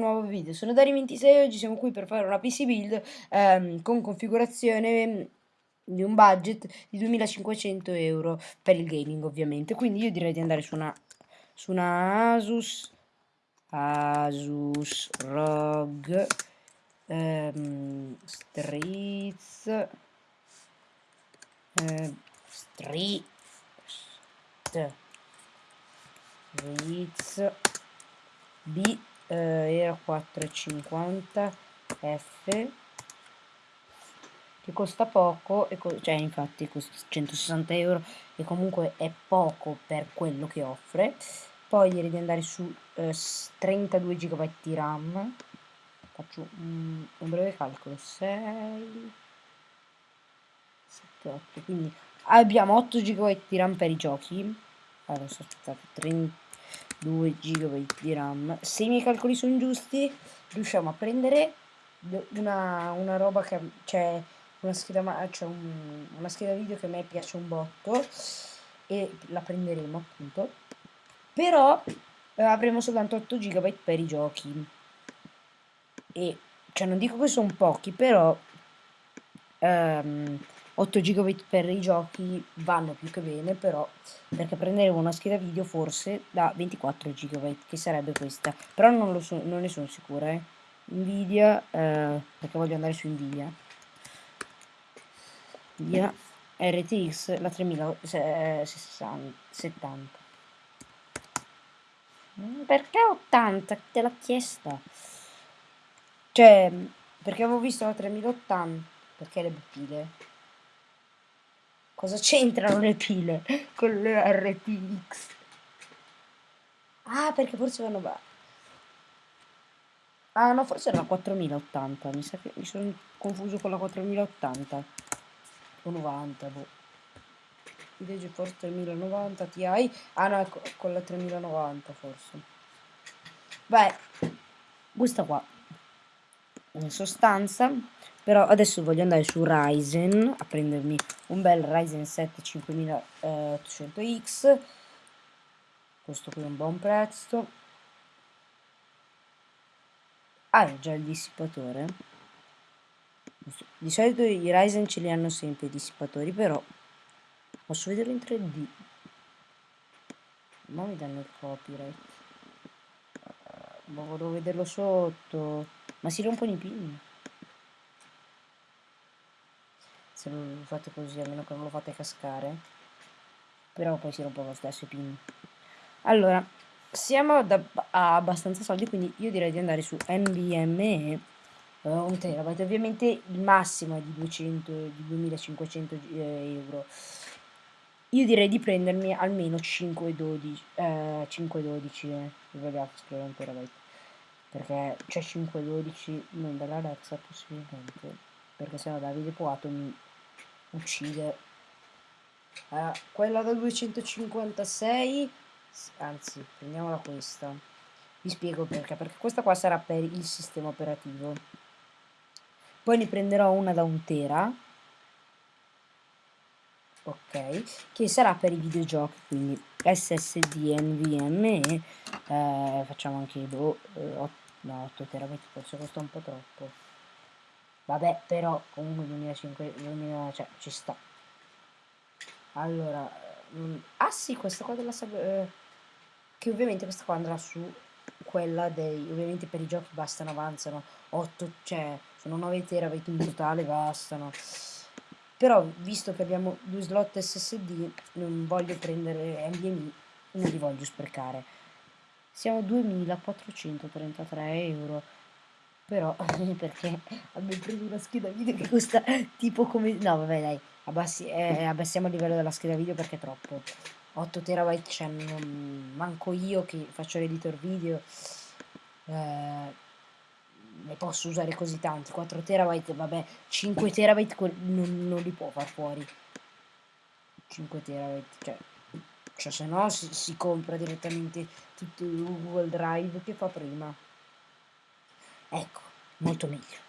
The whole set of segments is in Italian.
nuovo video, sono Dari26 e oggi siamo qui per fare una PC build ehm, con configurazione di un budget di 2500 euro per il gaming ovviamente. Quindi io direi di andare su una, su una Asus Asus ROG ehm, Streets eh, Street Streets B eh, era 4,50 F. Che costa poco co cioè infatti costa 160 euro e comunque è poco per quello che offre. Poi direi di andare su eh, 32 GB di RAM. Faccio un, un breve calcolo. 6 7 8 quindi abbiamo 8 GB di RAM per i giochi. Allora aspettate 30 2 GB di RAM. Se i miei calcoli sono giusti, riusciamo a prendere una, una roba che c'è una scheda, cioè un, una scheda video che a me piace un botto e la prenderemo appunto. Però eh, avremo soltanto 8 GB per i giochi. E cioè non dico che sono pochi, però ehm, 8 GB per i giochi vanno più che bene, però perché prenderemo una scheda video forse da 24 GB, che sarebbe questa. Però non, so, non ne sono sicura, eh. Nvidia, eh, perché voglio andare su Nvidia. Nvidia RTX, la 3070. Mm, perché 80? Te l'ha chiesta. Cioè, perché avevo visto la 3080, perché le pupille. Cosa c'entrano le pile con le RTX? Ah, perché forse vanno... Ah, no, forse era la 4080. Mi sa che mi sono confuso con la 4080. O 90, boh. Video forse 3090 Ti. Ah, no, con la 3090 forse. Beh, questa qua. In sostanza però adesso voglio andare su Ryzen a prendermi un bel Ryzen 7 5800X questo qui è un buon prezzo. Ah già il dissipatore. Di solito i Ryzen ce li hanno sempre i dissipatori però posso vederlo in 3D ma mi danno il copyright. Ma volevo vederlo sotto ma si rompono i pin se lo fate così almeno che non lo fate cascare. Però poi si rompe lo stesso i pin allora siamo a abbastanza soldi quindi io direi di andare su NVMe uh, un terabyte ovviamente il massimo è di 200 di 2500 eh, euro. Io direi di prendermi almeno 512 eh, 512 eh, scrivere un terabyte perché c'è 512 non dall'Alexa possibilmente. Perché sennò Davide Poato mi uccide. Allora, quella da 256 anzi prendiamola questa. Vi spiego perché. Perché questa qua sarà per il sistema operativo. Poi ne prenderò una da un tera. Ok. Che sarà per i videogiochi quindi ssd nvme eh, facciamo anche do, eh, 8, no 8 terabyte forse costa un po' troppo Vabbè, però comunque 2005, 2000, cioè ci sta. Allora, mh, mm, ah sì, questa qua della eh, che ovviamente questa qua andrà su quella dei, ovviamente per i giochi bastano, avanzano 8, cioè sono 9 terabyte in totale, bastano. Però, visto che abbiamo due slot SSD, non voglio prendere NVMe, non li voglio sprecare. Siamo a 2433 euro. Però perché abbiamo preso una scheda video che costa tipo come no vabbè dai abbassi, eh, abbassiamo il livello della scheda video perché è troppo. 8 terabyte cioè non manco io che faccio l'editor video eh, ne posso usare così tanti. 4 terabyte vabbè 5 terabyte non, non li può far fuori. 5 terabyte cioè cioè se no si, si compra direttamente tutto il Google Drive che fa prima. Ecco molto meglio.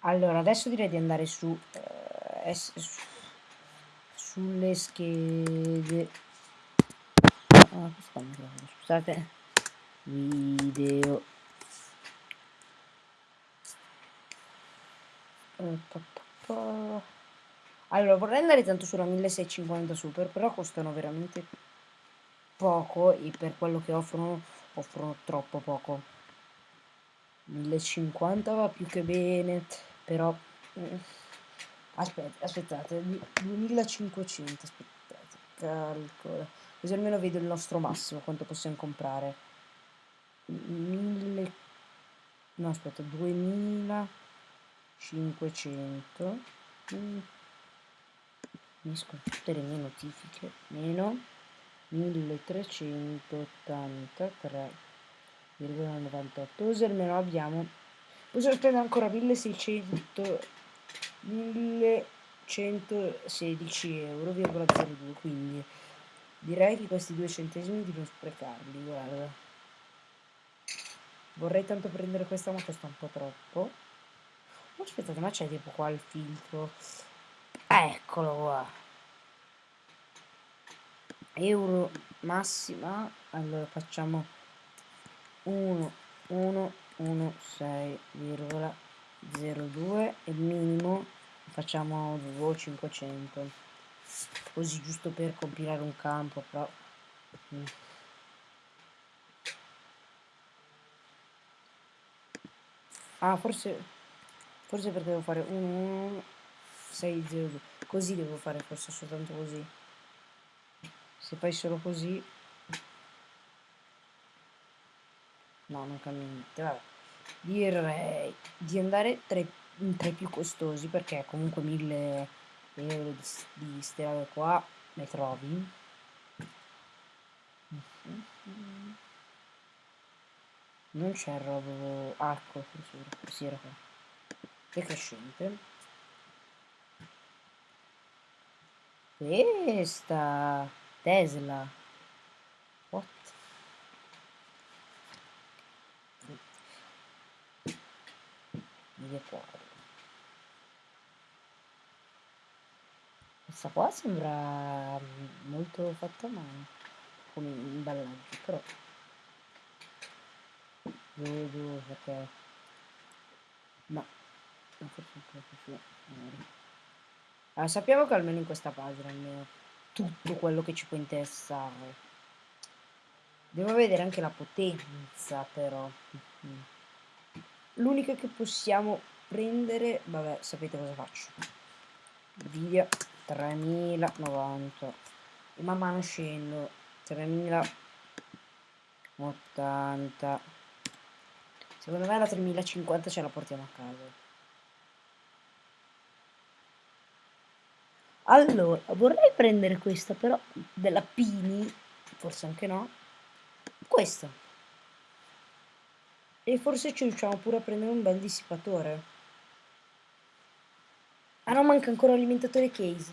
Allora adesso direi di andare su, eh, su sulle schede. Ah, scusate video. Eh, pa, pa, pa. Allora, vorrei andare tanto sulla 1650 super, però costano veramente poco e per quello che offrono, offrono troppo poco. 1050 va più che bene, però... Eh, aspetta, aspettate, 2500, aspettate, calcola. Così almeno vedo il nostro massimo, quanto possiamo comprare. 1000... No, aspetta, 2500. Finisco tutte le mie notifiche. Meno 1383,98. Così almeno abbiamo... Possiamo spendere ancora 1600... 1116 euro,02 quindi direi che questi due centesimi di non sprecarli guarda vorrei tanto prendere questa ma costa un po' troppo oh, aspettate ma c'è tipo qua il filtro eccolo qua. Euro massima. Allora facciamo 1 1 1 6,02 e minimo facciamo 500 così giusto per compilare un campo però. Mm. ah forse forse perché devo fare 1 1 6 0 2 così devo fare forse soltanto così. Se fai solo così. No non cambia niente vabbè. Direi di andare tra i, tra più costosi perché comunque 1000 euro di, di strade qua ne trovi. Non c'è il robo ah, ecco forse era qua. Decrescente questa Tesla. What? Mille quadri questa qua sembra molto fatta mano come imballaggio però. Vedo perché? Ma forse un po' più allora, sappiamo che almeno in questa pagina almeno tutto quello che ci può interessare. Devo vedere anche la potenza però. L'unica che possiamo prendere vabbè sapete cosa faccio. Via 3090 e man mano scendo 3080 secondo me la 3050 ce la portiamo a casa allora vorrei prendere questa però della Pini forse anche no. Questa. E forse ci riusciamo pure a prendere un bel dissipatore. Ah no manca ancora l'alimentatore case.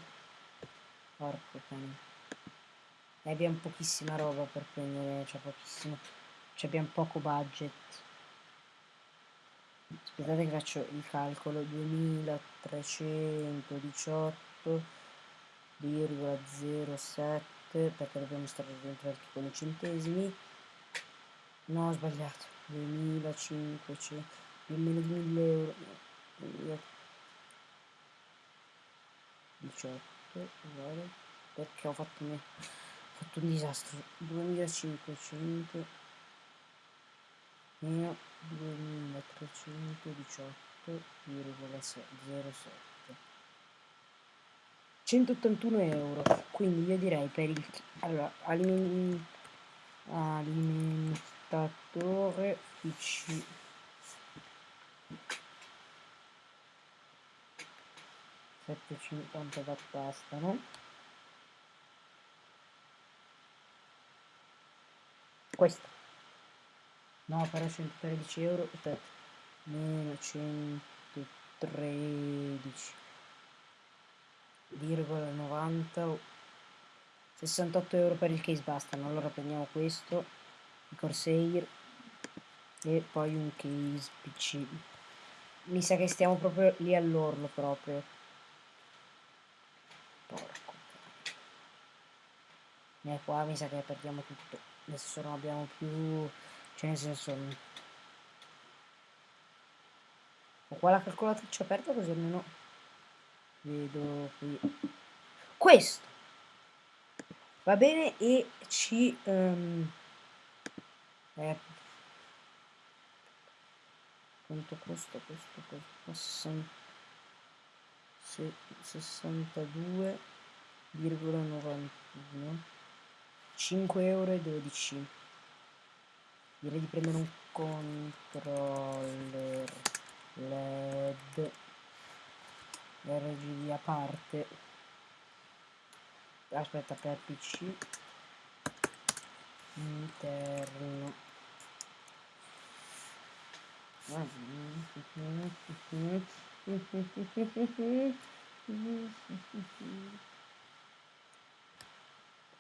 Porco cane. E abbiamo pochissima roba per prendere cioè pochissimo. Cioè abbiamo poco budget. Aspettate che faccio il calcolo. 2318 0,07 perché dobbiamo stare dentro anche con i centesimi. No ho sbagliato. 2500 nemmeno di 1000 euro 18 uguale perché ho fatto, ho fatto un disastro. 2500 meno 2318,07 181 euro. Quindi io direi per il allora aliment, alimentatore PC 750 da bastano questo. No però 113 euro aspetta. Meno 113 90 68 euro per il case bastano allora prendiamo questo il Corsair e poi un case PC mi sa che stiamo proprio lì all'orlo proprio. Porco. E qua mi sa che perdiamo tutto. Adesso non abbiamo più cioè nel senso ho qua la calcolatrice aperta così almeno vedo qui. Questo. Va bene? E ci um, eh, quanto costa questo costa 62,91 5 euro e 12 direi di prendere un controller led RGB a parte. Aspetta per pc interno.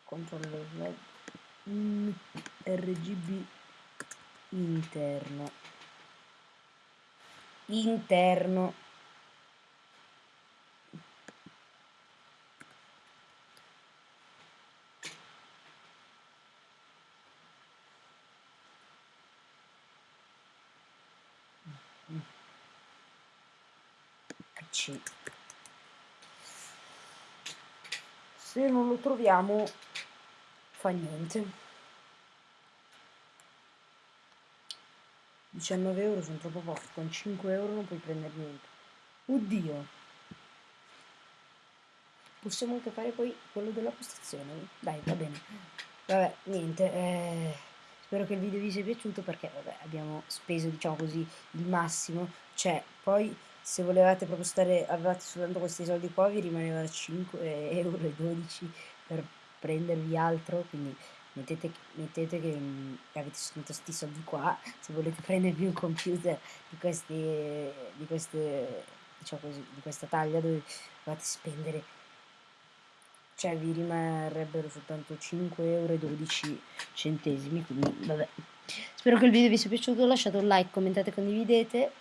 Controller led RGB interno. Interno PC se non lo troviamo fa niente 19 euro sono troppo pochi, con 5 euro non puoi prendere niente. Oddio. Possiamo anche fare poi quello della postazione. Dai, va bene. Vabbè, niente. Eh, spero che il video vi sia piaciuto perché, vabbè, abbiamo speso, diciamo così, il massimo. Cioè, poi se volevate proprio stare, avevate soltanto questi soldi qua, vi rimaneva 5 euro 12 per prendervi altro, quindi mettete, mettete che mh, avete soltanto questi soldi qua se volete prendervi un computer di queste, di queste diciamo così, di questa taglia dove dovete spendere cioè vi rimarrebbero soltanto 5 euro 12 centesimi quindi vabbè. Spero che il video vi sia piaciuto lasciate un like commentate condividete.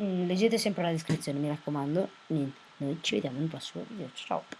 Mm, leggete sempre la descrizione mi raccomando. Niente noi ci vediamo nel prossimo video. Ciao